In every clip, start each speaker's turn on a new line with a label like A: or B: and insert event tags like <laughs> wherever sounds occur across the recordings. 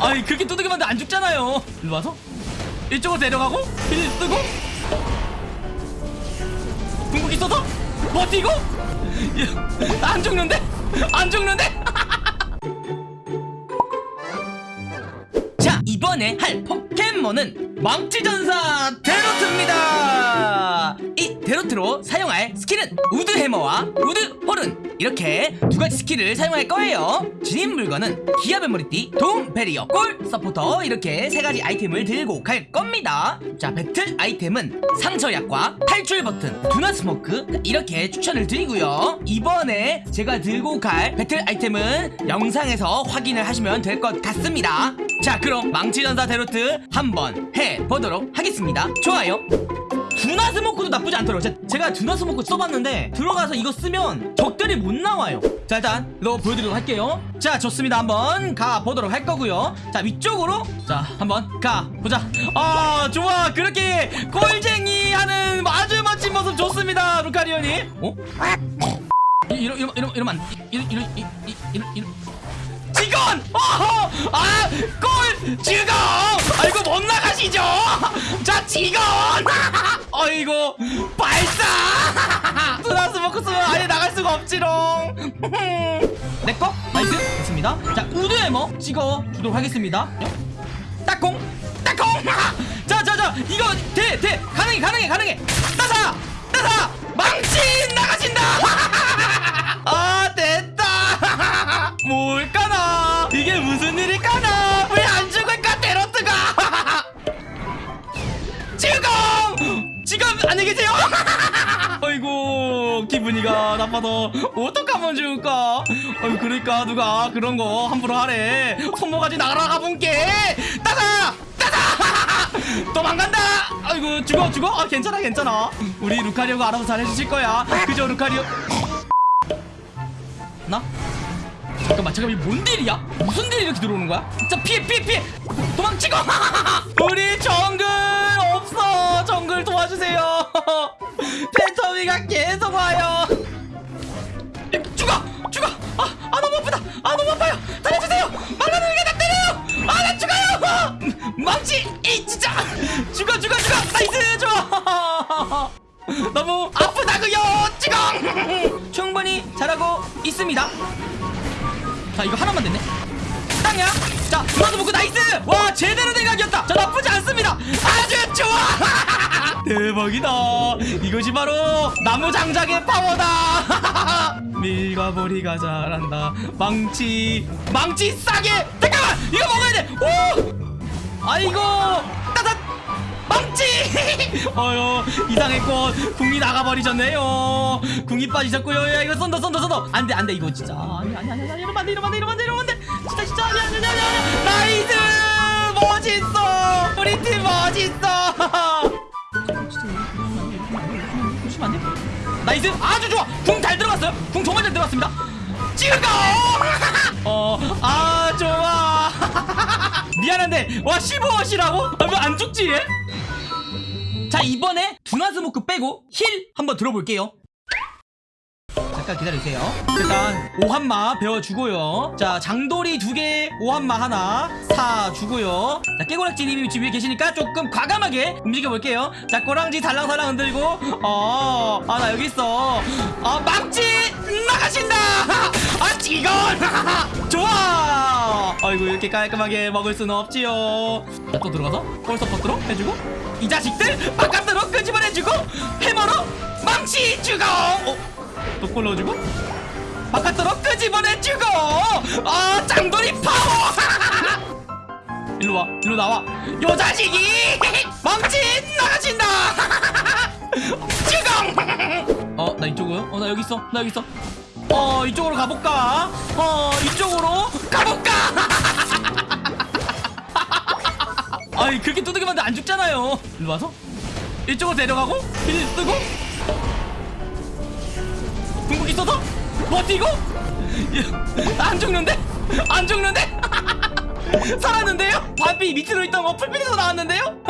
A: 아이 그렇게 두들기면 안 죽잖아요. 일로 와서. 이쪽으로 데려가고 heal 쓰고. 궁극기 써서 버티고. 야, 안 죽는데? 안 죽는데? <laughs> 자 이번에 할 포켓몬은 망치전사 대로트입니다. 이 대로트로 사용할 스킬은 wood hammer와 wood horn 이렇게 두 가지 스킬을 사용할 거예요. 지닌 물건은 기합의 머리띠, 도움 barrier, goal supporter 이렇게 세 가지 아이템을 들고 갈 겁니다. 자 배틀 아이템은 상처약과 탈출 버튼, 두나 smoke 이렇게 추천을 드리고요. 이번에 제가 들고 갈 배틀 아이템은 영상에서 확인을 하시면 될 것 같습니다. 자 그럼 망치전사 대로트 한번 해보도록 하겠습니다. 좋아요 둔화 smoke도 나쁘지 않더라고요 제- 제가 둔화 smoke 써봤는데 들어가서 이거 쓰면 적들이 못 나와요 자 일단 이거 보여드리도록 할게요 자 좋습니다 한번 가보도록 할 거고요 자 위쪽으로 자 한번 가보자 아 좋아 그렇게 꼴쟁이 하는 아주 멋진 모습 좋습니다 루카리오님 어? 이- 이러, 이러, 이러, 이러면 안 이러, 이러, 이- 이- 이러, 이러. 직원! 어허! 아! 골! 직원! 아이고 못 나가시죠? 자 직원! <laughs> 아이고 발사! <laughs> 먹고 쓰면 아예 나갈 수가 없지롱 <laughs> 내꺼? nice 됐습니다 자 Wood Hammer 찍어 주도록 하겠습니다 딱공! 딱공! 자자자 이거 돼! 돼! 가능해 가능해 가능해 따사! 따사! 망치 나가신다! <laughs> 안녕히 계세요. <laughs> 아이고 기분이가 나빠서 어떡하면 좋을까? 아유 그러니까 누가 그런 거 함부로 하래. 손모가지 나가라 본게 따사 따사 도망간다. 아이고 죽어 죽어? 아 괜찮아 괜찮아. 우리 루카리오가 알아서 잘 해주실 거야. 그죠 루카리오. 나? 잠깐만 잠깐만 이게 뭔 딜이야? 무슨 딜이 이렇게 들어오는 거야? 자 피해 피해 피해. 도망치고 <laughs> 망치 이 진짜. 죽어 죽어 죽어. 나이스 좋아 너무. 아프다고요 지금. 충분히 잘하고 있습니다. 자 이거 하나만 됐네. 땅이야. 자 누나도 먹고 나이스. 와 제대로 된 각이었다. 자 나쁘지 않습니다. 아주 좋아. <laughs> 대박이다. 이것이 바로 나무 장작의 파워다. <laughs> 밀가버리가 잘한다. 망치 망치 싸게. 잠깐만 이거 먹어야 돼 오 아이고 따뜻 망치! <laughs> 어여 이상했고 궁이 나가버리셨네요. 궁이 빠지셨고요. 야 이거 쏜다 쏜다 쏜다. 안돼 안돼 이거 진짜. 아니 아니 아니 아니 이러면 안돼 이러면 안돼 이러면 안돼 이러면 안돼. 진짜 진짜 아니 아니 아니 아니 nice! 멋있어! 우리 팀 멋있어! <laughs> nice! 아주 좋아! 궁 잘 들어갔어요. 궁 정말 잘 들어갔습니다. 찍어 <laughs> 어아 미안한데 와 15원이라고? 아, 왜안 죽지 얘? 자 이번에 두나스모크 빼고 힐 한번 들어볼게요 잠깐 기다리세요. 일단 오한마 배워주고요. 자 장돌이 두 개 오한마 하나 사주고요. 자 깨고락지님이 지금 위에 계시니까 조금 과감하게 움직여볼게요. 자 꼬랑지 달랑달랑 흔들고. 어 아 나 여기 있어. 아 망치! 나가신다! 아 직원 <laughs> 좋아! 아이고 이렇게 깔끔하게 먹을 수는 없지요. 자 또 들어가서 폴서포트로 해주고 이 자식들 바깥으로 끄집어내주고 해머로 망치 주고! 어? 또골 넣어주고? 바깥으로 끄집어내주고! 아 짱돌이 파워! <laughs> 일로 와 일로 나와. 요 자식이 <laughs> 망치 나가신다! <laughs> 주공! 어나 이쪽은 어나 여기 있어 나 여기 있어. 어 이쪽으로 가볼까? 어 이쪽으로 가볼까? 아니 그렇게 두들기면 안 죽잖아요. 일로 와서. 이쪽으로 데려가고 힐 쓰고 궁극기 써서 버티고 야, 안 죽는데? 안 죽는데? <laughs> 살았는데요? 바비 밑으로 있던 거 풀빛에서 나왔는데요? <laughs>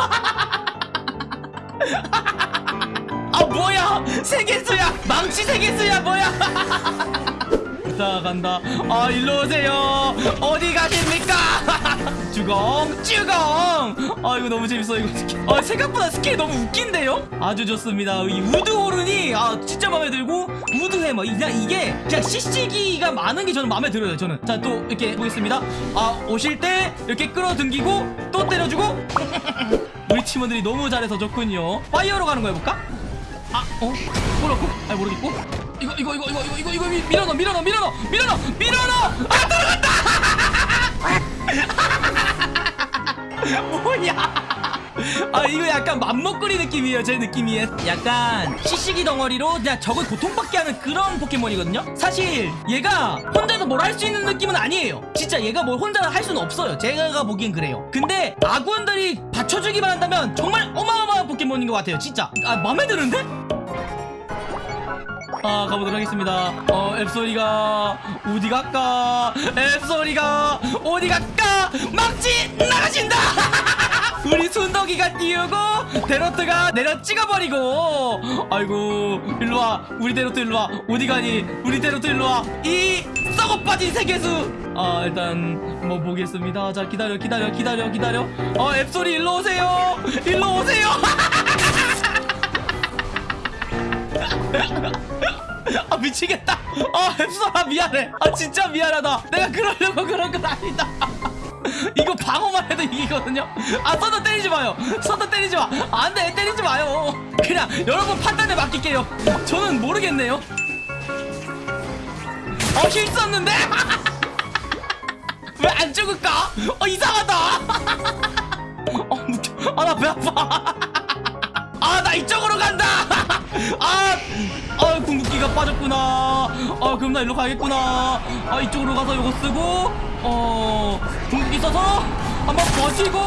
A: 아 뭐야 세계수야 망치 세계수야 뭐야 <laughs> 자 간다 아 일로 오세요 어디 가십니까 쭈강 쭈강 아 이거 너무 재밌어 이거 아 생각보다 스킬 너무 웃긴데요? 아주 좋습니다. 이 우드 호른이 아 진짜 마음에 들고 Wood Hammer. 그냥 이게 그냥 CC기가 많은 게 저는 마음에 들어요 저는. 자 또 이렇게 보겠습니다. 아 오실 때 이렇게 끌어당기고 또 때려주고. <laughs> 우리 팀원들이 너무 잘해서 좋군요. 파이어로 가는 거 해볼까? 아 어? 뭐라고? 아 모르겠고. 이거 이거 이거 이거 이거 이거 이거 미- 밀어넣어 밀어넣어 밀어넣어 밀어넣어! 밀어넣어 아 들어갔다 <laughs> 뭐야? 아 이거 약간 맘먹거리 느낌이에요 제 느낌이. 약간 시시기 덩어리로 그냥 적을 고통받게 하는 그런 포켓몬이거든요? 사실 얘가 혼자서 뭘 할 수 있는 느낌은 아니에요. 진짜 얘가 뭘 혼자 할 수는 없어요. 제가 보기엔 그래요. 근데 아군들이 받쳐주기만 한다면 정말 어마어마한 포켓몬인 것 같아요 진짜. 아 맘에 드는데? 아 가보도록 하겠습니다. 어 앱소리가 어디 갈까? 앱소리가 어디 갈까 막지 나가신다. <laughs> 우리 순덕이가 띄우고 데로트가 내려 찍어버리고. 아이고 일로와. 우리 데로트 일로와. 어디 가니? 우리 데로트 일로와. 이 썩어 빠진 세계수. 아 일단 뭐 보겠습니다. 자 기다려 기다려 기다려 기다려. 어 앱소리 일로 오세요. 일로 오세요. <laughs> 아 미치겠다. 아 앱소라 미안해. 아 진짜 미안하다. 내가 그러려고 그런 건 아니다 이거 방어만 해도 이기거든요. 아 서도 때리지 마요. 서도 때리지 마. 안돼 때리지 마요. 그냥 여러분 판단에 맡길게요. 저는 모르겠네요. 어힐 썼는데? <laughs> 왜 안 죽을까? 어 이상하다. <laughs> 어 아나 배 아파. <laughs> 아 나 이쪽으로 간다 아, 아 궁극기가 빠졌구나. 아 그럼 나 일로 가야겠구나. 아 이쪽으로 가서 이거 쓰고 어 궁극기 써서 한번 버티고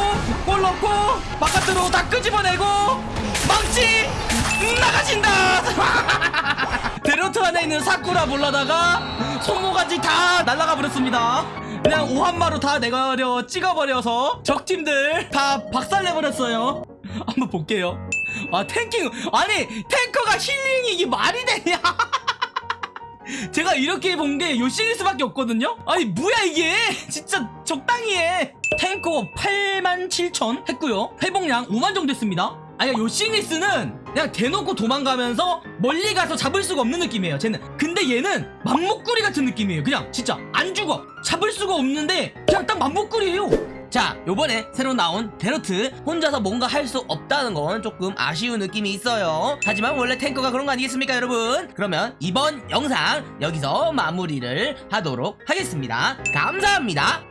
A: 골 넣고 바깥으로 다 끄집어내고 망치 나가신다! <laughs> 데로트 안에 있는 사쿠라 몰라다가 손모가지 다 날라가 버렸습니다. 그냥 오한마로 다 내가려 찍어버려서 적팀들 다 박살내버렸어요. 한번 볼게요 아 탱킹. 아니 탱커가 힐링이 이게 말이 되냐? <laughs> 제가 이렇게 본 게 요 시리스밖에 없거든요? 아니 뭐야 이게? <laughs> 진짜 적당히 해. 탱커 8만 7천 했고요. 회복량 5만 정도 했습니다. 아니 요 시리스는 그냥 대놓고 도망가면서 멀리 가서 잡을 수가 없는 느낌이에요 쟤는. 근데 얘는 맘목구리 같은 느낌이에요 그냥. 진짜 안 죽어. 잡을 수가 없는데 그냥 딱 맘목구리예요 자 요번에 새로 나온 데로트. 혼자서 뭔가 할 수 없다는 건 조금 아쉬운 느낌이 있어요. 하지만 원래 탱커가 그런 거 아니겠습니까 여러분? 그러면 이번 영상 여기서 마무리를 하도록 하겠습니다. 감사합니다